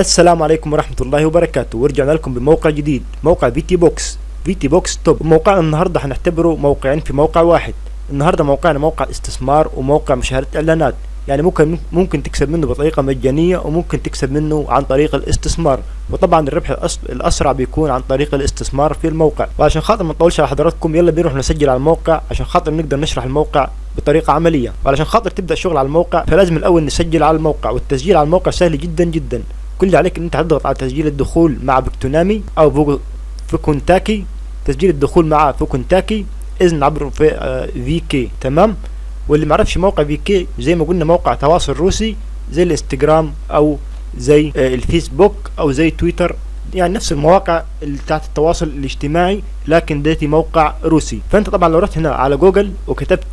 السلام عليكم ورحمة الله وبركاته. ورجعنا لكم بموقع جديد موقع في تي بوكس في تي بوكس توب موقعنا النهاردة هنعتبره موقعين في موقع واحد. النهاردة موقعنا موقع استثمار وموقع مشاهدة إعلانات. يعني ممكن ممكن تكسب منه بطريقة مجانية وممكن تكسب منه عن طريق الاستثمار. وطبعا الربح الأس- الأسرع بيكون عن طريق الاستثمار في الموقع. وعشان خاطر ما نطولش على حضراتكم يلا بنروح نسجل على الموقع عشان خاطر نقدر نشرح الموقع بطريقة عملية. وعلشان خاطر تبدأ شغل على الموقع فلازم الأول نسجل على الموقع. والتسجيل على الموقع سهل جدا جدا. كل اللي عليك إن أنت هتضغط على تسجيل الدخول مع بكتونامي أو فوكونتاكي. تسجيل الدخول مع فوكونتاكي إذن عبر في آه، في كي تمام؟ واللي معرفش موقع في كي زي ما قلنا موقع تواصل روسي زي الانستجرام أو زي آه، الفيسبوك أو زي تويتر. يعني نفس المواقع اللي بتاعت التواصل الاجتماعي لكن ديتي موقع روسي. فأنت طبعا لو رحت هنا على جوجل وكتبت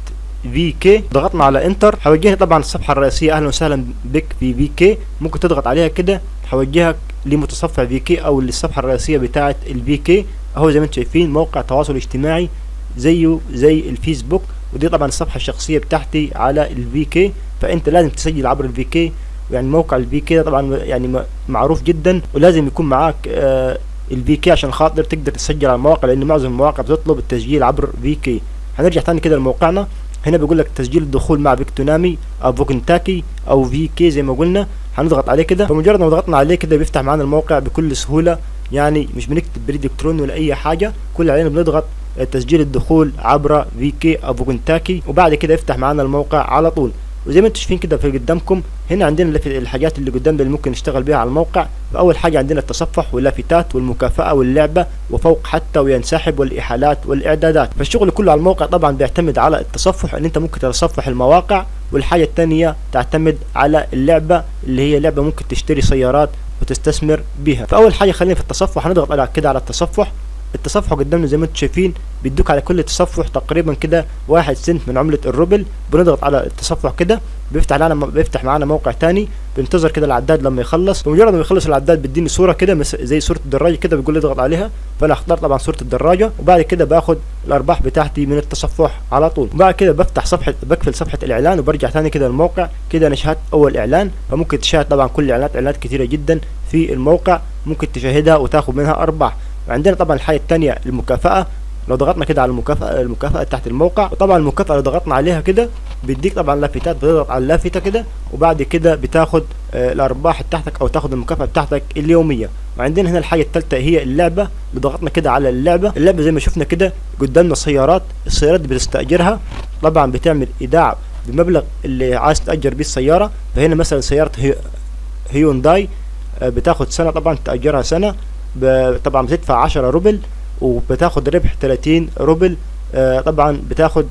في كي ضغطنا على Enter هيوجهني طبعا الصفحة الرئيسية. أهلا وسهلا بك في في كي ممكن تضغط عليها كده هيوجهك لمتصفح في كي أو للصفحة الرئيسية بتاعة الفي كي أهو زي ما أنتم شايفين موقع تواصل اجتماعي زيه زي الفيسبوك ودي طبعا الصفحة الشخصية بتاعتي على الفي كي فأنت لازم تسجل عبر الفي كي يعني موقع الفي كي طبعا يعني معروف جدا ولازم يكون معاك آه الفي كي عشان خاطر تقدر تسجل على المواقع لأن معظم المواقع بتطلب التسجيل عبر في كي هنرجع تاني كده لموقعنا. هنا بيقول لك تسجيل الدخول مع فيكتونامي أو فوكنتاكي أو في كي زي ما قلنا. هنضغط عليه كده. فمجرد ما ضغطنا عليه كده بيفتح معانا الموقع بكل سهولة. يعني مش بنكتب بريد إلكتروني ولا أي حاجة. كل علينا بنضغط آه، تسجيل الدخول عبر في كي أو فوكنتاكي وبعد كده يفتح معانا الموقع على طول. وزي ما أنتم شايفين كده في قدامكم هنا عندنا الحاجات اللي قدامنا اللي ممكن نشتغل بيها على الموقع. فأول حاجة عندنا التصفح واللافتات والمكافأة واللعبة. وفوق حتى وينسحب والإحالات والإعدادات. فالشغل كله على الموقع طبعا بيعتمد على التصفح إن أنت ممكن تتصفح المواقع. والحاجة الثانية تعتمد على اللعبة اللي هي لعبة ممكن تشتري سيارات وتستثمر بيها. فأول حاجة خلينا في التصفح هنضغط على كده على التصفح. التصفح قدامنا زي ما أنتم شايفين بيدوك على كل تصفح تقريبا كده واحد سنت من عملة الروبل. بنضغط على التصفح كده بيفتح لنا بيفتح معانا موقع تاني بننتظر كده العداد لما يخلص. بمجرد ما يخلص العداد بيديني صورة كده زي صورة الدراجة كده بيقول لي اضغط عليها. فأنا أختار طبعا صورة الدراجة وبعد كده باخد الأرباح بتاعتي من التصفح على طول. وبعد كده بفتح صفحة بقفل صفحة الإعلان وبرجع تاني كده الموقع. كده أنا شاهدت أول إعلان. فممكن تشاهد طبعا كل الاعلانات إعلانات كتيرة جدا في الموقع. ممكن تشاهدها وتاخد منها أرباح. وعندنا طبعا الحاجة التانية المكافأة. لو ضغطنا كده على المكافأة المكافأة تحت الموقع وطبعا المكافأة لو ضغطنا عليها كده بيديك طبعا لافتات بتضغط على اللافتة كده وبعد كده بتاخد آه الأرباح بتاعتك أو تاخد المكافأة بتاعتك اليومية. وعندنا هنا الحاجة التالتة هي اللعبة. ضغطنا كده على اللعبة. اللعبة زي ما شفنا كده قدامنا سيارات السيارات بتستأجرها. طبعا بتعمل إيداع بمبلغ اللي عايز تأجر بيه السيارة. فهنا مثلا سيارة هي هيونداي آه، بتاخد سنة طبعا تأجرها سنة. طبعا بتدفع 10 روبل وبتاخد ربح 30 روبل. آه، طبعا بتاخد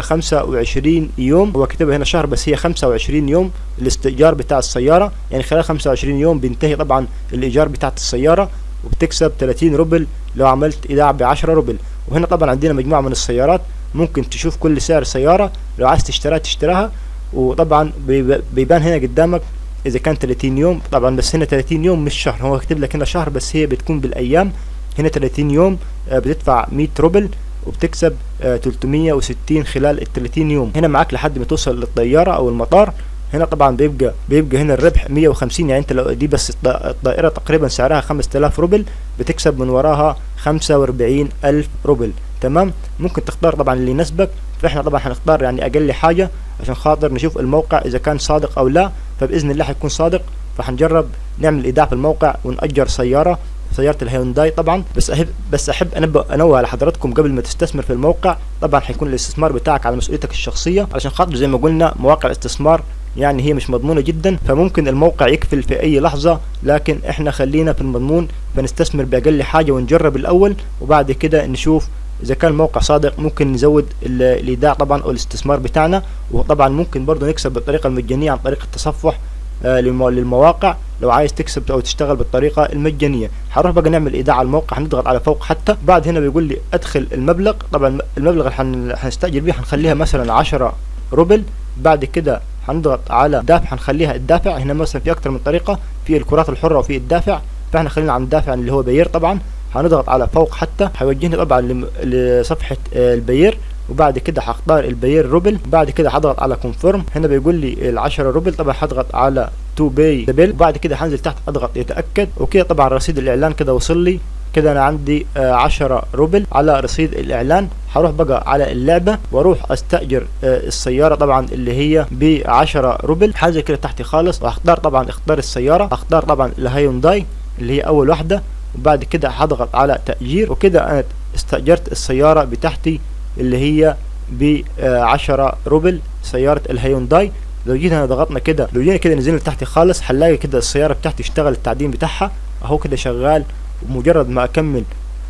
25 يوم. هو كتبها هنا شهر بس هي 25 يوم الاستئجار بتاع السيارة. يعني خلال 25 يوم بينتهي طبعا الإيجار بتاعت السيارة وبتكسب 30 روبل لو عملت إيداع ب 10 روبل. وهنا طبعا عندنا مجموعة من السيارات ممكن تشوف كل سعر سيارة. لو عايز تشتريها تشتراها. وطبعا بيب- بيبان هنا قدامك إذا كان 30 يوم. طبعا بس هنا 30 يوم مش شهر. هو كاتب لك هنا شهر بس هي بتكون بالأيام. هنا 30 يوم آه، بتدفع 100 روبل. وبتكسب آه، 360 خلال ال 30 يوم. هنا معاك لحد ما توصل للطيارة أو المطار. هنا طبعا بيبقى بيبقى هنا الربح 150 يعني أنت لو دي بس الط- الطائرة تقريبا سعرها 5000 روبل بتكسب من وراها 45000 روبل. تمام؟ ممكن تختار طبعا اللي يناسبك. فإحنا طبعا هنختار يعني أقل حاجة عشان خاطر نشوف الموقع إذا كان صادق أو لا. فبإذن الله هيكون صادق. فهنجرب نعمل إيداع في الموقع ونأجر سيارة. سيارة الهيونداي طبعا بس أحب بس أحب أنوه على حضراتكم قبل ما تستثمر في الموقع. طبعا هيكون الاستثمار بتاعك على مسؤوليتك الشخصية علشان خاطر زي ما قلنا مواقع الاستثمار يعني هي مش مضمونة جدا فممكن الموقع يقفل في أي لحظة. لكن إحنا خلينا في المضمون فنستثمر بأقل حاجة ونجرب الأول وبعد كده نشوف إذا كان الموقع صادق ممكن نزود ال- الإيداع طبعا أو الاستثمار بتاعنا. وطبعا ممكن برضه نكسب بالطريقة المجانية عن طريق التصفح آه، للمو- للمواقع. لو عايز تكسب أو تشتغل بالطريقة المجانية. هنروح بقى نعمل إيداع على الموقع هنضغط على فوق حتى. بعد هنا بيقول لي أدخل المبلغ. طبعا المبلغ اللي هن- هنستاجر بيه هنخليها مثلا 10 روبل. بعد كده هنضغط على دافع هنخليها الدافع. هنا مثلا في أكتر من طريقة في الكرات الحرة وفي الدافع. فإحنا خلينا عن الدافع اللي هو بيير طبعا. هنضغط على فوق حتى. هيوجهني طبعا لصفحة آه، البيير. وبعد كده هختار البير روبل. وبعد كده هضغط على confirm هنا بيقول لي ال 10 روبل. طبعا هضغط على to pay the bill وبعد كده هنزل تحت أضغط يتأكد. وكده طبعا رصيد الإعلان كده وصل لي. كده أنا عندي آه 10 روبل على رصيد الإعلان. هروح بقى على اللعبة وأروح أستأجر آه السيارة طبعا اللي هي ب 10 روبل. حاجة كده تحتي خالص وهختار طبعا اختار السيارة. هختار طبعا الهيونداي اللي هي أول واحدة. وبعد كده هضغط على تأجير. وكده أنا استأجرت السيارة بتاعتي. اللي هي ب 10 روبل سيارة الهيونداي. لو جينا هنا ضغطنا كده لو جينا كده نزلنا تحت خالص هنلاقي كده السيارة بتاعتي اشتغل التعدين بتاعها. اهو كده شغال ومجرد ما اكمل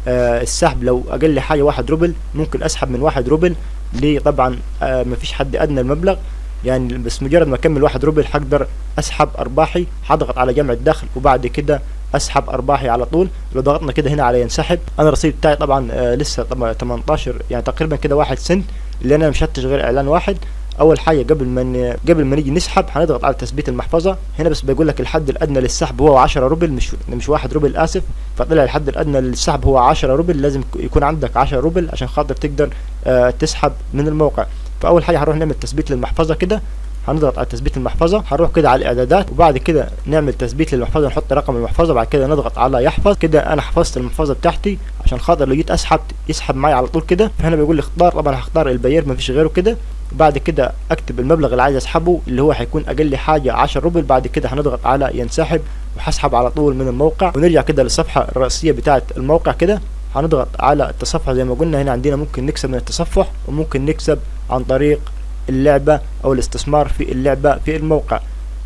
آه السحب لو أقل حاجة واحد روبل ممكن اسحب من واحد روبل. ليه؟ طبعا آه مفيش حد ادنى المبلغ. يعني بس مجرد ما أكمل واحد روبل هقدر أسحب أرباحي هضغط على جمع الدخل وبعد كده أسحب أرباحي على طول. لو ضغطنا كده هنا على ينسحب. أنا الرصيد بتاعي طبعا آه لسه طبعا 18 يعني تقريبا كده واحد سنت اللي أنا مشفتش غير إعلان واحد. أول حاجة قبل ما قبل ما نيجي نسحب هنضغط على تثبيت المحفظة. هنا بس بيقول لك الحد الأدنى للسحب هو 10 روبل مش مش 1 روبل آسف. فطلع الحد الأدنى للسحب هو 10 روبل. لازم يكون عندك 10 روبل عشان خاطر تقدر آه تسحب من الموقع. فأول حاجة هنروح نعمل تثبيت للمحفظة كده. هنضغط على تثبيت المحفظة هنروح كده على الإعدادات وبعد كده نعمل تثبيت للمحفظة نحط رقم المحفظة بعد كده نضغط على يحفظ. كده أنا حفظت المحفظة بتاعتي عشان خاطر لو جيت اسحب يسحب معي على طول كده. فهنا بيقول لي اختار طبعا هختار البير مفيش غيره كده. بعد كده أكتب المبلغ اللي عايز أسحبه اللي هو هيكون أقل حاجة 10 روبل. بعد كده هنضغط على ينسحب وهسحب على طول من الموقع. ونرجع كده للصفحة الرئيسية بتاعه الموقع كده. هنضغط على التصفح زي ما قلنا. هنا عندنا ممكن نكسب من التصفح وممكن نكسب عن طريق اللعبة أو الاستثمار في اللعبة في الموقع.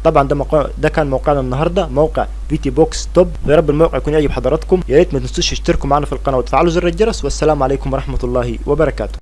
طبعا ده موقع ده كان موقعنا النهارده موقع في تي بوكس توب. يا رب الموقع يكون يعجب حضراتكم. يا ريت ما تنسوش تشتركوا معنا في القناة وتفعلوا زر الجرس. والسلام عليكم ورحمة الله وبركاته.